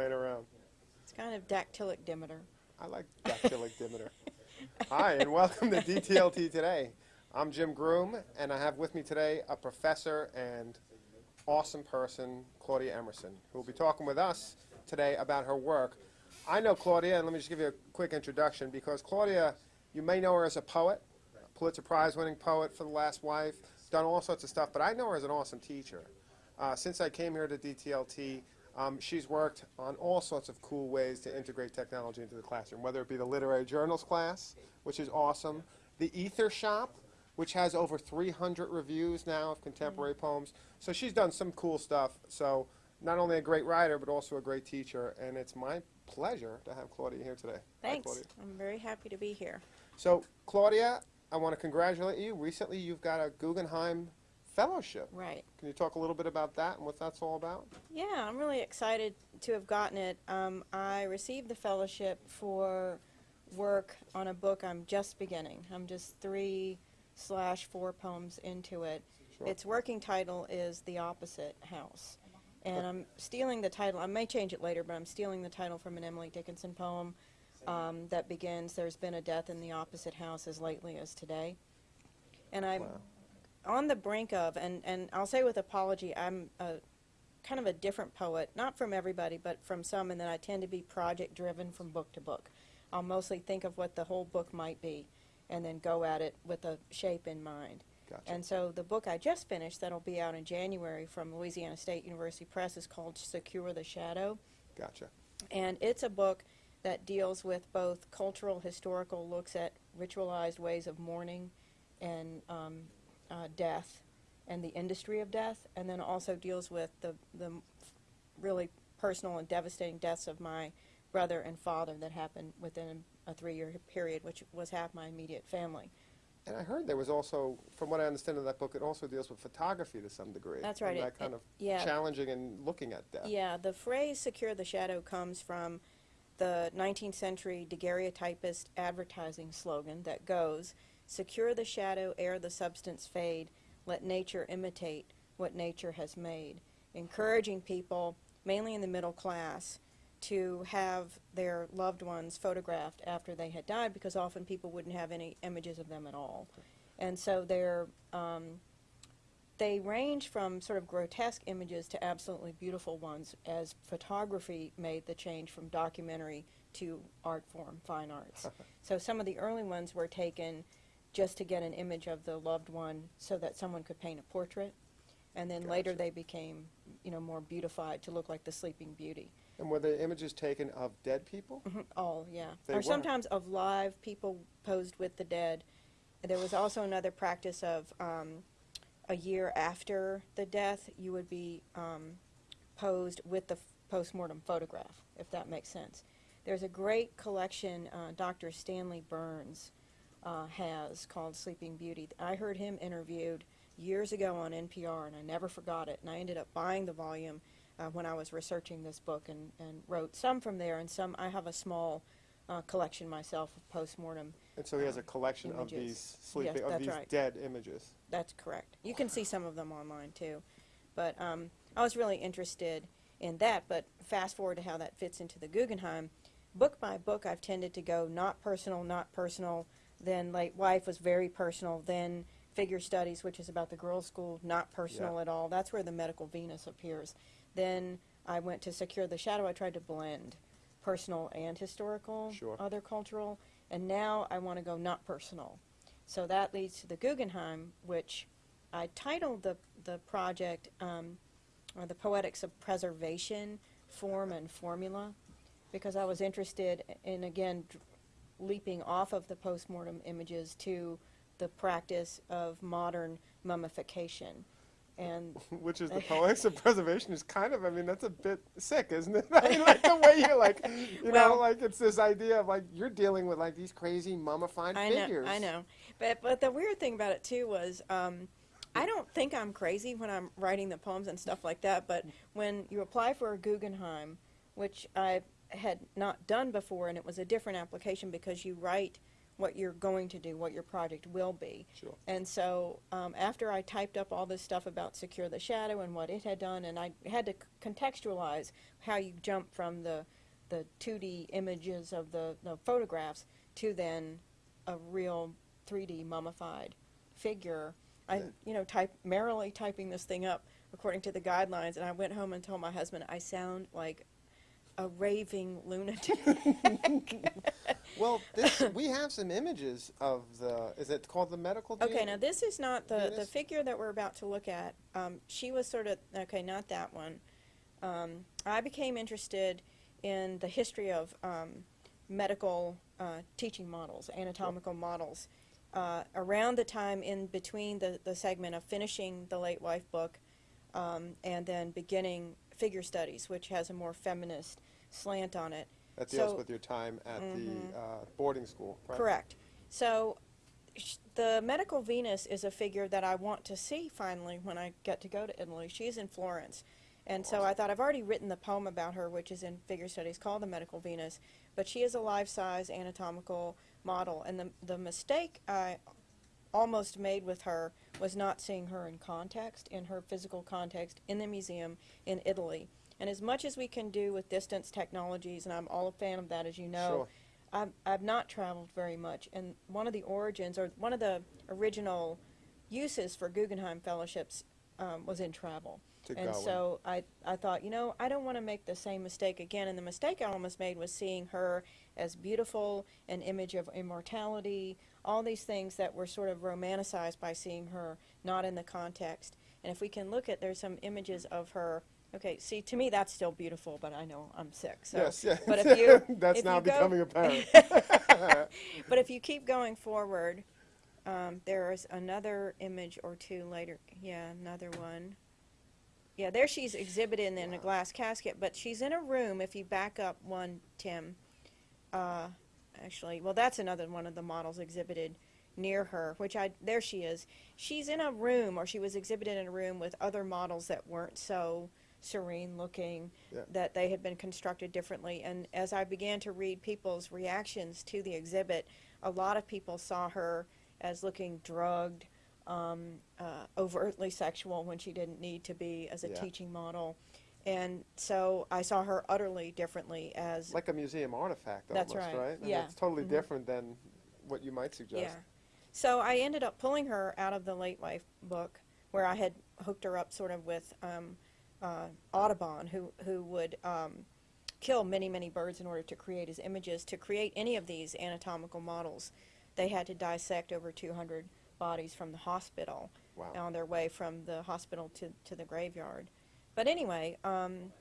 playing around. It's kind of dactylic dimeter. I like dactylic dimeter. Hi, and welcome to DTLT Today. I'm Jim Groom, and I have with me today a professor and awesome person, Claudia Emerson, who will be talking with us today about her work. I know Claudia, and let me just give you a quick introduction, because Claudia, you may know her as a poet, a Pulitzer Prize winning poet for The Last Wife, done all sorts of stuff, but I know her as an awesome teacher. Uh, since I came here to DTLT, um, she's worked on all sorts of cool ways to integrate technology into the classroom, whether it be the literary journals class, which is awesome, the Ether Shop, which has over 300 reviews now of contemporary poems. So she's done some cool stuff. So not only a great writer, but also a great teacher. And it's my pleasure to have Claudia here today. Hi, Thanks. Claudia. I'm very happy to be here. So Claudia, I want to congratulate you. Recently, you've got a Guggenheim Fellowship. Right. Can you talk a little bit about that and what that's all about? Yeah, I'm really excited to have gotten it. Um, I received the fellowship for work on a book I'm just beginning. I'm just three slash four poems into it. Sure. Its working title is The Opposite House. And I'm stealing the title, I may change it later, but I'm stealing the title from an Emily Dickinson poem um, that begins, There's been a death in the opposite house as lately as today. And I'm Wow. On the brink of, and, and I'll say with apology, I'm a kind of a different poet, not from everybody, but from some, and that I tend to be project driven from book to book. I'll mostly think of what the whole book might be and then go at it with a shape in mind. Gotcha. And so the book I just finished, that'll be out in January from Louisiana State University Press, is called Secure the Shadow. Gotcha. And it's a book that deals with both cultural, historical looks at ritualized ways of mourning and um, uh, death and the industry of death, and then also deals with the, the really personal and devastating deaths of my brother and father that happened within a three year period, which was half my immediate family. And I heard there was also, from what I understand of that book, it also deals with photography to some degree. That's right, And it- that kind it- of yeah. challenging and looking at death. Yeah, the phrase secure the shadow comes from the 19th century daguerreotypist advertising slogan that goes, Secure the shadow ere the substance fade, let nature imitate what nature has made. Encouraging people, mainly in the middle class, to have their loved ones photographed after they had died because often people wouldn't have any images of them at all. And so they're um, they range from sort of grotesque images to absolutely beautiful ones as photography made the change from documentary to art form, fine arts. so some of the early ones were taken just to get an image of the loved one so that someone could paint a portrait. And then later they became, you know, more beautified to look like the Sleeping Beauty. And were the images taken of dead people? All, yeah. They or were. sometimes of live people posed with the dead. There was also another practice of um, a year after the death, you would be um, posed with the postmortem photograph, if that makes sense. There's a great collection uh, Dr. Stanley Burns uh, has called Sleeping Beauty. I heard him interviewed years ago on NPR, and I never forgot it. And I ended up buying the volume uh, when I was researching this book and, and wrote some from there, and some I have a small uh, collection myself of postmortem. And so he has a Um, collection of these sleeping, Yes, of these right. dead images. That's correct. You can see some of them online too. But um, I was really interested in that. But fast forward to how that fits into the Guggenheim. Book by book, I've tended to go not personal, not personal. Then Late Wife was very personal. Then Figure Studies, which is about the girls' school, not personal Yeah. at all. That's where the medical Venus appears. Then I went to Secure the Shadow. I tried to blend personal and historical, Sure. other cultural. And now I want to go not personal. So that leads to the Guggenheim, which I titled the, the project um, or the Poetics of Preservation, Form and Formula, because I was interested in, again, leaping off of the postmortem images to the practice of modern mummification. And Which is the poetics of preservation is kind of, I mean, that's a bit sick, isn't it? I mean, like the way you're like, you know, like it's this idea of like you're dealing with like these crazy mummified I figures. know, I know. But but the weird thing about it too was um, I don't think I'm crazy when I'm writing the poems and stuff like that. But when you apply for a Guggenheim, which I had not done before, and it was a different application because you write what you're going to do, what your project will be. Sure. And so um, after I typed up all this stuff about Secure the Shadow and what it had done, and I had to c- contextualize how you jump from the the 2D images of the, the photographs to then a real 3D mummified figure. I, Yeah. you know, type merrily typing this thing up according to the guidelines, and I went home and told my husband I sound like a raving lunatic. Well, this, we have some images of the, is it called the medical Okay, now this is not the, the figure that we're about to look at. Um, she was sort of, okay, not that one. Um, I became interested in the history of um, medical uh, teaching models, anatomical models, uh, around the time in between the, the segment of finishing the late wife book um, and then beginning figure studies, which has a more feminist slant on it. That deals so- with your time at the uh, boarding school, right? Correct. So sh- the medical Venus is a figure that I want to see finally when I get to go to Italy. She's in Florence. And so I thought I've already written the poem about her, which is in figure studies called The Medical Venus, but she is a life size anatomical model. And the, the mistake I almost made with her was not seeing her in context, in her physical context, in the museum in Italy. And as much as we can do with distance technologies, and I'm all a fan of that, as you know, Sure. I've, I've not traveled very much, and one of the origins, or one of the original uses for Guggenheim fellowships um, was in travel. To and so I, I thought, you know, I don't want to make the same mistake again. And the mistake I almost made was seeing her as beautiful, an image of immortality, all these things that were sort of romanticized by seeing her not in the context. And if we can look at, there's some images of her. Okay, see, to me that's still beautiful, but I know I'm sick. So, Yes, yeah. but if you, That's if now you go- becoming apparent. but if you keep going forward, um, there is another image or two later. Yeah, another one. Yeah, there she's exhibited in a glass casket, but she's in a room. If you back up one, Tim, uh, actually, well, that's another one of the models exhibited near her, which I, there she is. She's in a room, or she was exhibited in a room with other models that weren't so serene looking, Yeah. that they had been constructed differently. And as I began to read people's reactions to the exhibit, a lot of people saw her as looking drugged, um, uh, overtly sexual when she didn't need to be as a Yeah. teaching model. And so I saw her utterly differently as like a museum artifact That's almost, right. And Yeah. It's totally Mhm. different than what you might suggest. Yeah. So I ended up pulling her out of the late wife book, where I had hooked her up sort of with um, uh, Audubon, who who would um, kill many many birds in order to create his images. To create any of these anatomical models, they had to dissect over 200 bodies from the hospital Wow. on their way from the hospital to to the graveyard. But anyway. Um,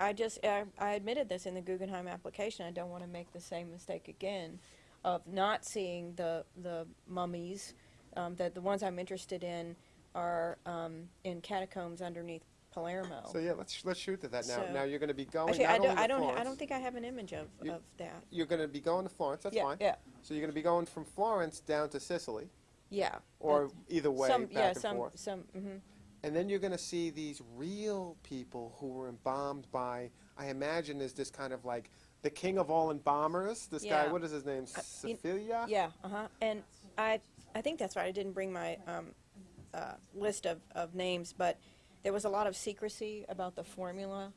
I just I, I admitted this in the Guggenheim application. I don't want to make the same mistake again of not seeing the the mummies. Um, that the ones I'm interested in are um, in catacombs underneath Palermo. So yeah, let's let's shoot to that now. So- now you're going to be going Actually, not I don't only I to don't Florence, I don't think I have an image of, You- of that. you're going to be going to Florence. That's yeah, fine. yeah, So you're going to be going from Florence down to Sicily, yeah. or either way, some back yeah and some forth. some mhm. And then you're going to see these real people who were embalmed by, I imagine, is this kind of like the king of all embalmers. This guy, Yeah. what is his name? Uh, you- Salafia? Yeah, uh huh. And I, I think that's right. I didn't bring my um, uh, list of, of names, but there was a lot of secrecy about the formula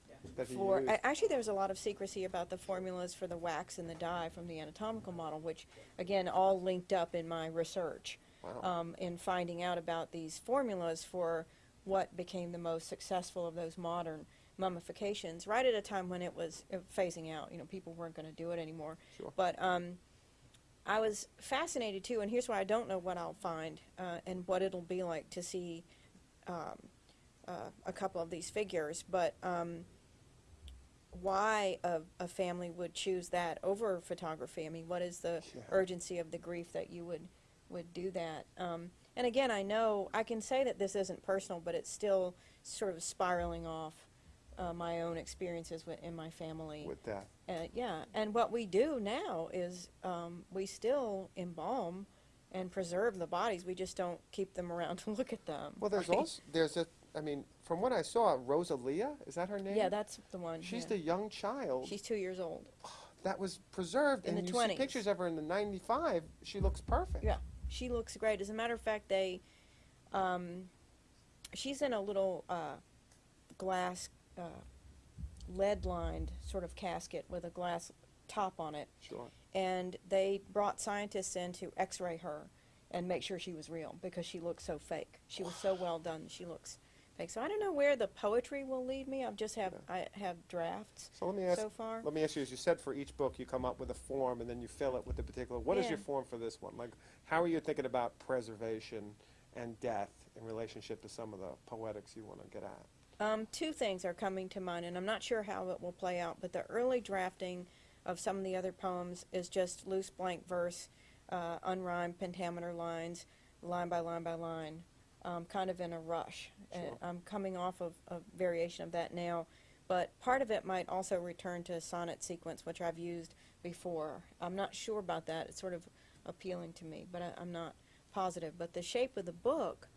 he for. a- Actually, there was a lot of secrecy about the formulas for the wax and the dye from the anatomical model, which again all linked up in my research Wow. um, in finding out about these formulas for what became the most successful of those modern mummifications. Right at a time when it was uh, phasing out, you know, people weren't going to do it anymore. Sure. But um, I was fascinated too, and here's why I don't know what I'll find uh, and what it'll be like to see um, uh, a couple of these figures, but um, why a, a family would choose that over photography. I mean, what is the Yeah. urgency of the grief that you would would do that? Um, and again, I know I can say that this isn't personal, but it's still sort of spiraling off uh, my own experiences with, in my family. with that. Uh, yeah, and what we do now is um, we still embalm and preserve the bodies. We just don't keep them around to look at them. Well, there's right? also there's a. I mean, from what I saw, Rosalia is that her name? yeah, that's the one. She's yeah. the young child. She's two years old. that was preserved, In and the you 20s. see pictures of her in the '95. She looks perfect. Yeah. She looks great. As a matter of fact, they, um, she's in a little uh, glass, uh, lead-lined sort of casket with a glass top on it, Sure. and they brought scientists in to X-ray her and make sure she was real because she looks so fake. She was so well done. She looks So I don't know where the poetry will lead me. I've just have I have drafts So let me ask. so far. Let me ask you, as you said, for each book you come up with a form and then you fill it with a particular. What is Yeah. your form for this one? Like, how are you thinking about preservation and death in relationship to some of the poetics you want to get at? Um, two things are coming to mind, and I'm not sure how it will play out, but the early drafting of some of the other poems is just loose blank verse, uh, unrhymed pentameter lines, line by line by line, um, kind of in a rush. Sure. And I'm coming off of a variation of that now, but part of it might also return to a sonnet sequence, which I've used before. I'm not sure about that. It's sort of appealing to me, but I, I'm not positive. But the shape of the book,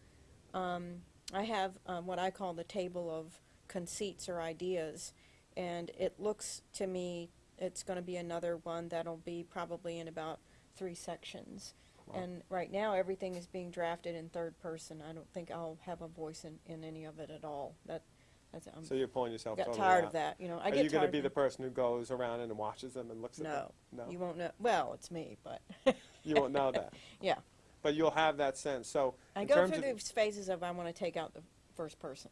um, I have um, what I call the table of conceits or ideas, and it looks to me it's going to be another one that'll be probably in about three sections. And right now, everything is being drafted in third person. I don't think I'll have a voice in, in any of it at all. That that's I'm So you're pulling yourself. got totally tired out. of that. You know, I Are get you going to be the person who goes around and watches them and looks at them? no, No. you won't know. Well, it's me, but You won't know that. Yeah. But you'll have that sense. So I in go terms through of, these phases of I want to take out the first person.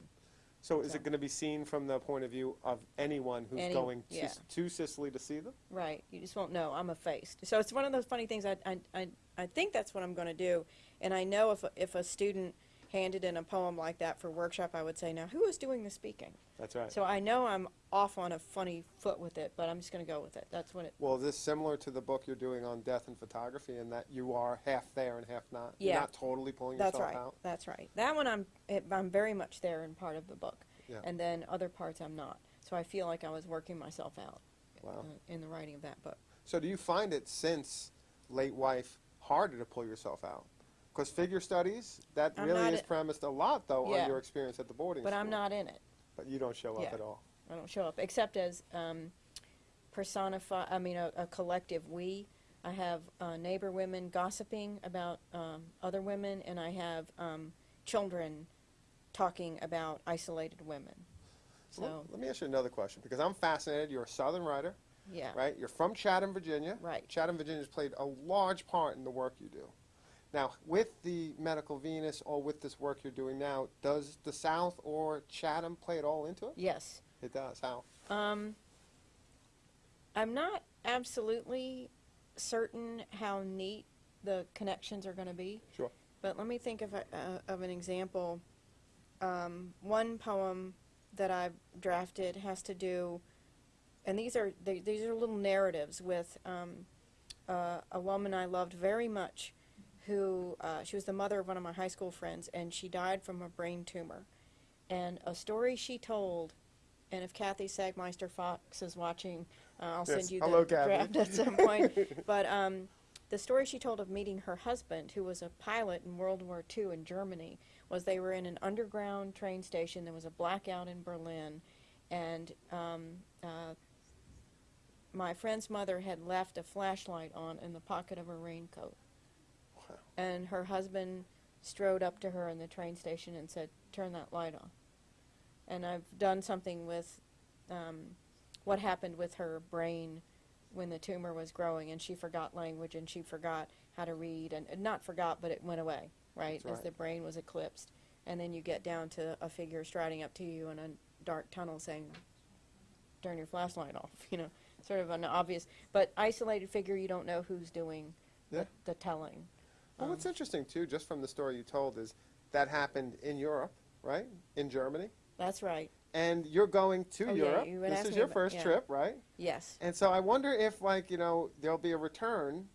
So is it going to be seen from the point of view of anyone who's Any- going to, yeah. to Sicily to see them? Right. You just won't know. I'm effaced. So it's one of those funny things. I, I, I, I think that's what I'm going to do. And I know if, a- if a student handed in a poem like that for workshop, I would say, now, who is doing the speaking? That's right. So I know I'm off on a funny foot with it, but I'm just going to go with it. That's what it, Well, is this similar to the book you're doing on death and photography in that you are half there and half not? You're Yeah. not totally pulling that's yourself right. out? That's right. That one I'm, it, I'm very much there in part of the book. Yeah. And then other parts I'm not. So I feel like I was working myself out Wow. uh, in the writing of that book. So do you find it since late wife harder to pull yourself out? Because figure studies, that I'm really is premised a lot, though, Yeah. on your experience at the boarding But school. I'm not in it. But you don't show up at all. I don't show up except as um, personify. I mean, a, a collective we. I have uh, neighbor women gossiping about um, other women, and I have um, children talking about isolated women. So Well, let me ask you another question, because I'm fascinated. You're a Southern writer, yeah, right? You're from Chatham, Virginia. Right. Chatham, Virginia's played a large part in the work you do. Now, with the Medical Venus or with this work you're doing now, does the South or Chatham play it all into it? yes. It does. How? Um, I'm not absolutely certain how neat the connections are going to be. Sure. But let me think of, a, uh, of an example. Um, one poem that I've drafted has to do, and these are they, these are little narratives with um, uh, a woman I loved very much, who uh, she was the mother of one of my high school friends, and she died from a brain tumor. And a story she told, and if Kathy Sagmeister Fox is watching, uh, I'll Yes. send you Hello, the Kathy. draft at some point. But um, the story she told of meeting her husband, who was a pilot in World War II in Germany, was they were in an underground train station. There was a blackout in Berlin, and um, uh, my friend's mother had left a flashlight on in the pocket of her raincoat. And her husband strode up to her in the train station and said, "Turn that light on." And I've done something with um, what happened with her brain when the tumor was growing, and she forgot language and she forgot how to read, and and not forgot, but it went away, right, That's as the brain was eclipsed. And then you get down to a figure striding up to you in a dark tunnel saying, "Turn your flashlight off," you know, sort of an obvious, but isolated figure. You don't know who's doing Yeah. the, the telling. Well, Um, what's interesting, too, just from the story you told, is that happened in Europe, right? In Germany. That's right. And you're going to Oh, yeah, Europe. you would this is your about- first yeah. trip, right? Yes. And so I wonder if, like, you know, there'll be a return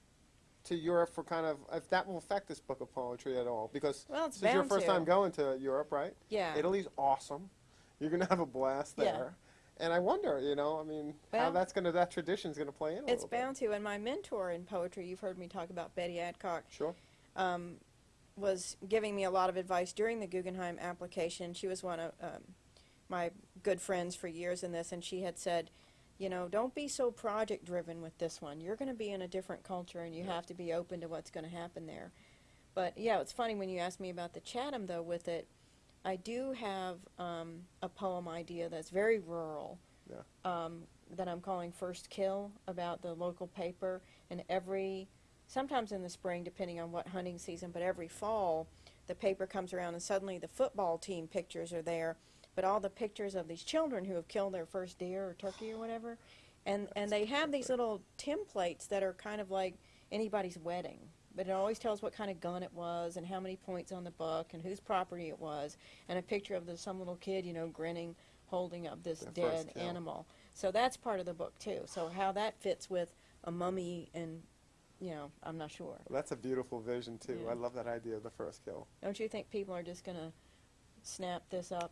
to Europe for kind of, if that will affect this book of poetry at all. Because Well, it's this is your first to. time going to Europe, right? Yeah. Italy's awesome. You're going to have a blast Yeah. there. And I wonder, you know, I mean, how that's going to, that tradition's going to play in It's little bit. bound to. And my mentor in poetry, you've heard me talk about Betty Adcock, Sure. Um, was giving me a lot of advice during the Guggenheim application. She was one of um, my good friends for years in this, and she had said, you know, don't be so project driven with this one. You're going to be in a different culture and you have to be open to what's going to happen there. But yeah, it's funny when you asked me about the Chatham though with it. I do have um, a poem idea that's very rural Yeah. um, that I'm calling First Kill about the local paper. And every, sometimes in the spring, depending on what hunting season, but every fall, the paper comes around and suddenly the football team pictures are there, but all the pictures of these children who have killed their first deer or turkey or whatever. And, and they have these little templates that are kind of like anybody's wedding. But it always tells what kind of gun it was and how many points on the buck and whose property it was and a picture of the, some little kid, you know, grinning, holding up this dead animal. So that's part of the book too. So how that fits with a mummy and, you know, I'm not sure. That's a beautiful vision too. Yeah. I love that idea of the first kill. Don't you think people are just gonna snap this up?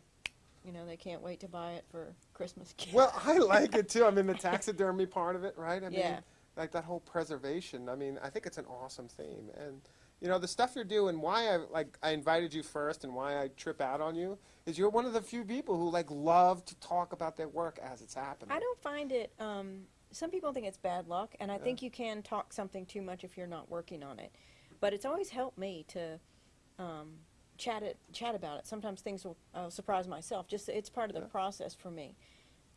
You know, they can't wait to buy it for Christmas gifts. Well, I like it too. I mean, the taxidermy part of it, right? I mean, Yeah. like that whole preservation. I mean, I think it's an awesome theme. And you know, the stuff you're doing. Why I like I invited you first, and why I trip out on you is you're one of the few people who like love to talk about their work as it's happening. I don't find it. Um, some people think it's bad luck, and I Yeah. think you can talk something too much if you're not working on it. But it's always helped me to um, chat it, chat about it. Sometimes things will uh, surprise myself. Just it's part of the process for me.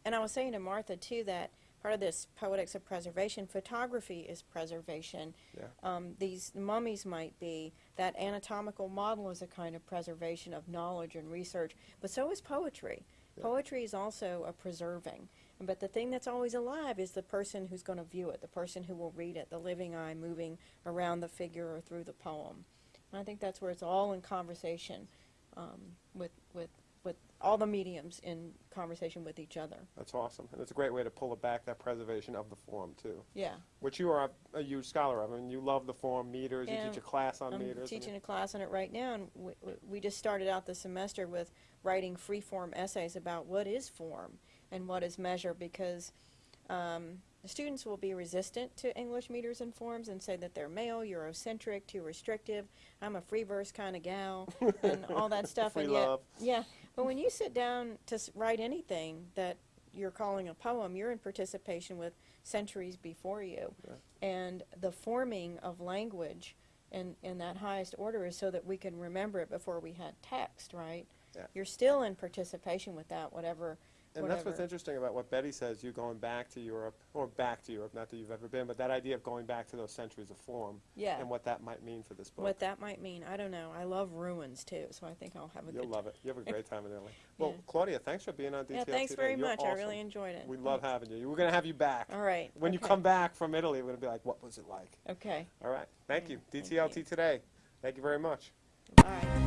And I was saying to Martha too that part of this poetics of preservation, photography is preservation. Yeah. Um, these mummies might be that anatomical model is a kind of preservation of knowledge and research, but so is poetry. Yeah. Poetry is also a preserving. But the thing that's always alive is the person who's going to view it, the person who will read it, the living eye moving around the figure or through the poem. And I think that's where it's all in conversation um, with, with, with all the mediums in conversation with each other. That's awesome, and it's a great way to pull it back that preservation of the form too, Yeah. which you are a, a huge scholar of. I mean, you love the form meters. Yeah, you teach a class on I'm meters. and- teaching a class on it right now, and we, we- just started out the semester with writing free-form essays about what is form and what is measure, because um, the students will be resistant to English meters and forms and say that they're male, Eurocentric, too restrictive. I'm a free verse kind of gal, and all that stuff. Free and yet, love. yeah, but when you sit down to write anything that you're calling a poem, you're in participation with centuries before you. Yeah. And the forming of language in, in that highest order is so that we can remember it before we had text, right? Yeah. You're still in participation with that, whatever. And that's what's interesting about what Betty says, you going back to Europe, or back to Europe, not that you've ever been, but that idea of going back to those centuries of form Yeah. and what that might mean for this book. What that might mean, I don't know. I love ruins too, so I think I'll have a You'll love it. You have a great time in Italy. Well, Yeah. Claudia, thanks for being on DTL Yeah, thanks today. very You're much. I really enjoyed it. We love having you. We're going to have you back. All right. When you come back from Italy, we're going to be like, what was it like? Okay. All right. Thank Yeah, you. thank DTLT you. today. Thank you very much. All right.